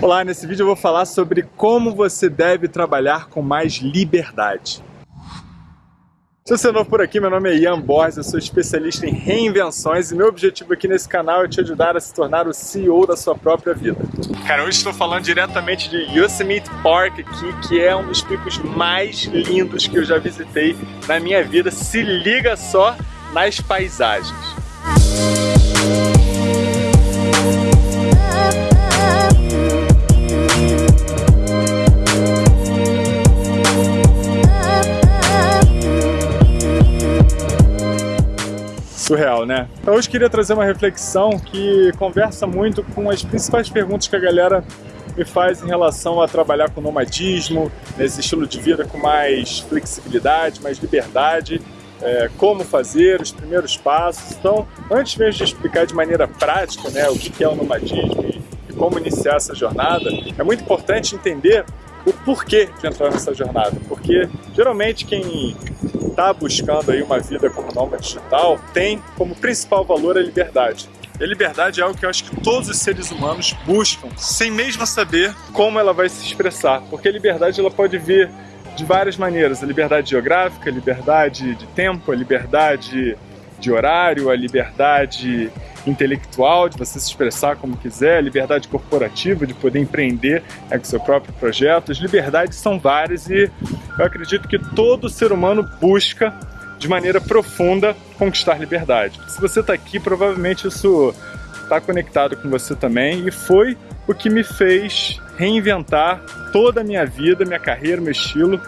Olá, nesse vídeo eu vou falar sobre como você deve trabalhar com mais liberdade. Se você é novo por aqui, meu nome é Ian Borges, eu sou especialista em reinvenções e meu objetivo aqui nesse canal é te ajudar a se tornar o CEO da sua própria vida. Cara, hoje estou falando diretamente de Yosemite Park aqui, que é um dos picos mais lindos que eu já visitei na minha vida. Se liga só nas paisagens. Né? Então hoje queria trazer uma reflexão que conversa muito com as principais perguntas que a galera me faz em relação a trabalhar com nomadismo, nesse estilo de vida com mais flexibilidade, mais liberdade, é, como fazer, os primeiros passos. Então, antes mesmo de explicar de maneira prática né, o que é o nomadismo e, como iniciar essa jornada, é muito importante entender o porquê de entrar nessa jornada, porque geralmente quem está buscando aí uma vida como nômade digital tem como principal valor a liberdade. E a liberdade é algo que eu acho que todos os seres humanos buscam, sem mesmo saber como ela vai se expressar, porque a liberdade ela pode vir de várias maneiras, a liberdade geográfica, a liberdade de tempo, a liberdade de horário, a liberdade intelectual, de você se expressar como quiser, liberdade corporativa, de poder empreender é, com seu próprio projeto. As liberdades são várias e eu acredito que todo ser humano busca de maneira profunda conquistar liberdade. Se você está aqui, provavelmente isso está conectado com você também e foi o que me fez reinventar toda a minha vida, minha carreira, meu estilo,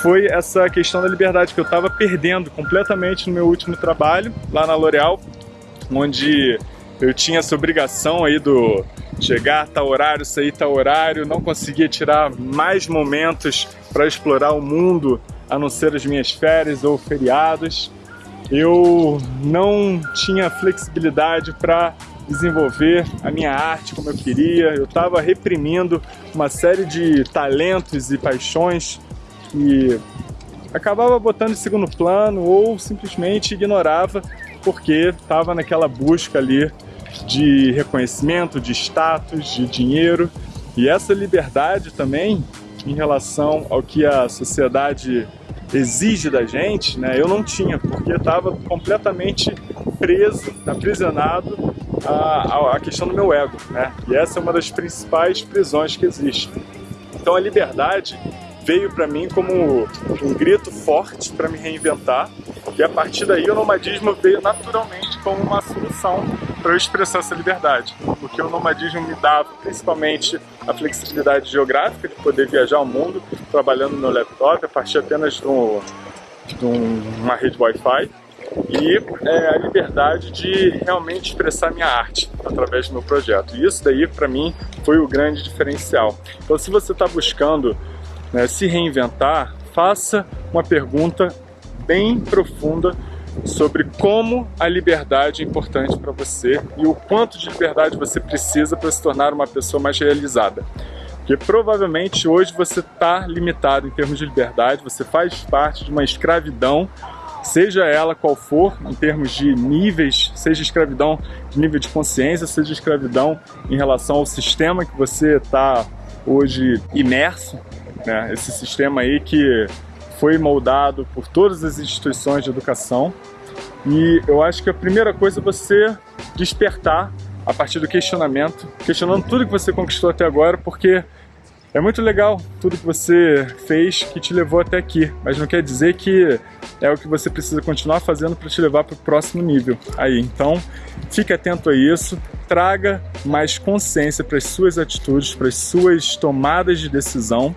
foi essa questão da liberdade que eu estava perdendo completamente no meu último trabalho lá na L'Oréal, onde eu tinha essa obrigação aí do chegar tal horário, sair tal horário, não conseguia tirar mais momentos para explorar o mundo a não ser as minhas férias ou feriados. Eu não tinha flexibilidade para desenvolver a minha arte como eu queria. Eu estava reprimindo uma série de talentos e paixões que acabava botando em segundo plano ou simplesmente ignorava porque estava naquela busca ali de reconhecimento, de status, de dinheiro. E essa liberdade também, em relação ao que a sociedade exige da gente, né, eu não tinha, porque estava completamente preso, aprisionado à, à questão do meu ego. Né? E essa é uma das principais prisões que existe. Então a liberdade veio para mim como um grito forte para me reinventar e a partir daí o nomadismo veio naturalmente como uma solução para eu expressar essa liberdade, porque o nomadismo me dava principalmente a flexibilidade geográfica de poder viajar ao mundo trabalhando no laptop a partir apenas de, um, de uma rede Wi-Fi e é, a liberdade de realmente expressar minha arte através do meu projeto. E isso daí para mim foi o grande diferencial. Então se você está buscando né, se reinventar, faça uma pergunta bem profunda sobre como a liberdade é importante para você e o quanto de liberdade você precisa para se tornar uma pessoa mais realizada. Porque provavelmente hoje você está limitado em termos de liberdade, você faz parte de uma escravidão, seja ela qual for, em termos de níveis, seja escravidão de nível de consciência, seja escravidão em relação ao sistema que você está hoje imerso, né? esse sistema aí que foi moldado por todas as instituições de educação e eu acho que a primeira coisa é você despertar a partir do questionamento, questionando tudo que você conquistou até agora, porque é muito legal tudo que você fez que te levou até aqui, mas não quer dizer que é o que você precisa continuar fazendo para te levar para o próximo nível aí. Então, fique atento a isso, traga mais consciência para as suas atitudes, para as suas tomadas de decisão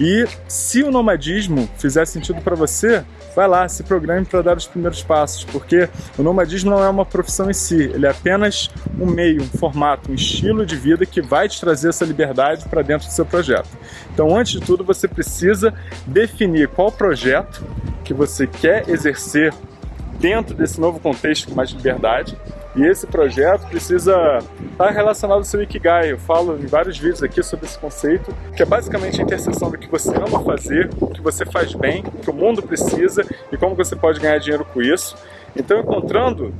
e se o nomadismo fizer sentido para você, vai lá, se programe para dar os primeiros passos, porque o nomadismo não é uma profissão em si, ele é apenas um meio, um formato, um estilo de vida que vai te trazer essa liberdade para dentro do seu projeto. Então, antes de tudo, você precisa definir qual projeto que você quer exercer dentro desse novo contexto com mais liberdade e esse projeto precisa estar relacionado ao seu Ikigai. Eu falo em vários vídeos aqui sobre esse conceito, que é basicamente a interseção do que você ama fazer, o que você faz bem, o que o mundo precisa e como você pode ganhar dinheiro com isso. Então, encontrando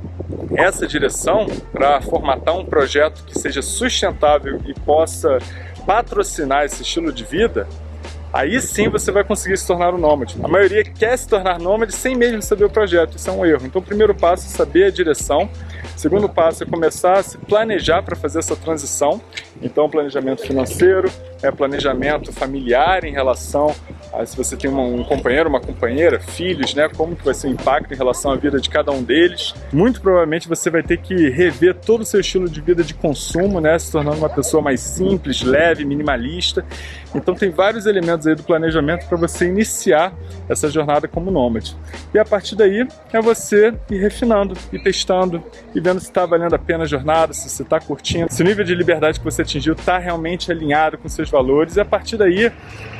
essa direção para formatar um projeto que seja sustentável e possa patrocinar esse estilo de vida, aí sim você vai conseguir se tornar um nômade. A maioria quer se tornar nômade sem mesmo saber o projeto, isso é um erro. Então o primeiro passo é saber a direção, segundo passo é começar a se planejar para fazer essa transição, então planejamento financeiro, é planejamento familiar em relação se você tem um companheiro, uma companheira, filhos, né, como que vai ser o impacto em relação à vida de cada um deles. Muito provavelmente você vai ter que rever todo o seu estilo de vida de consumo, né, se tornando uma pessoa mais simples, leve, minimalista. Então tem vários elementos aí do planejamento para você iniciar essa jornada como nômade. E a partir daí é você ir refinando, e testando, e vendo se está valendo a pena a jornada, se você está curtindo, se o nível de liberdade que você atingiu está realmente alinhado com seus valores. E a partir daí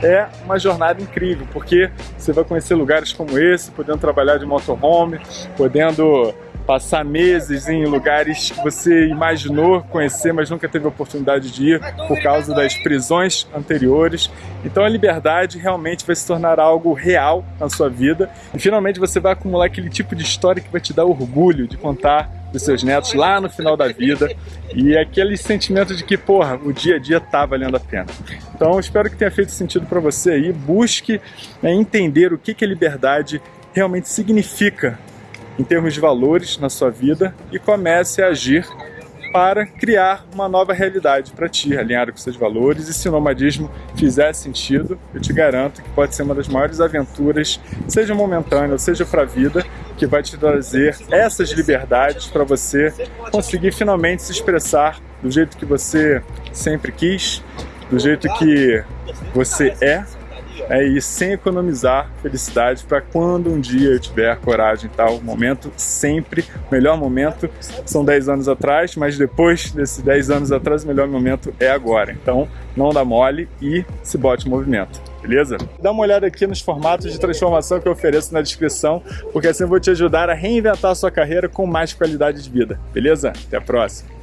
é uma jornada incrível, porque você vai conhecer lugares como esse, podendo trabalhar de motorhome, podendo passar meses em lugares que você imaginou conhecer, mas nunca teve oportunidade de ir por causa das prisões anteriores. Então a liberdade realmente vai se tornar algo real na sua vida e finalmente você vai acumular aquele tipo de história que vai te dar orgulho de contar dos seus netos lá no final da vida e aquele sentimento de que, porra, o dia a dia tá valendo a pena. Então, espero que tenha feito sentido para você aí. Busque né, entender o que, que a liberdade realmente significa em termos de valores na sua vida e comece a agir para criar uma nova realidade para ti, alinhado com seus valores. E se o nomadismo fizer sentido, eu te garanto que pode ser uma das maiores aventuras, seja momentânea ou seja para a vida, que vai te trazer essas liberdades para você conseguir finalmente se expressar do jeito que você sempre quis, do jeito que você é é ir sem economizar felicidade para quando um dia eu tiver coragem e tal. momento sempre, o melhor momento são 10 anos atrás, mas depois desses 10 anos atrás, o melhor momento é agora. Então, não dá mole e se bote em movimento. Beleza? Dá uma olhada aqui nos formatos de transformação que eu ofereço na descrição, porque assim eu vou te ajudar a reinventar a sua carreira com mais qualidade de vida. Beleza? Até a próxima!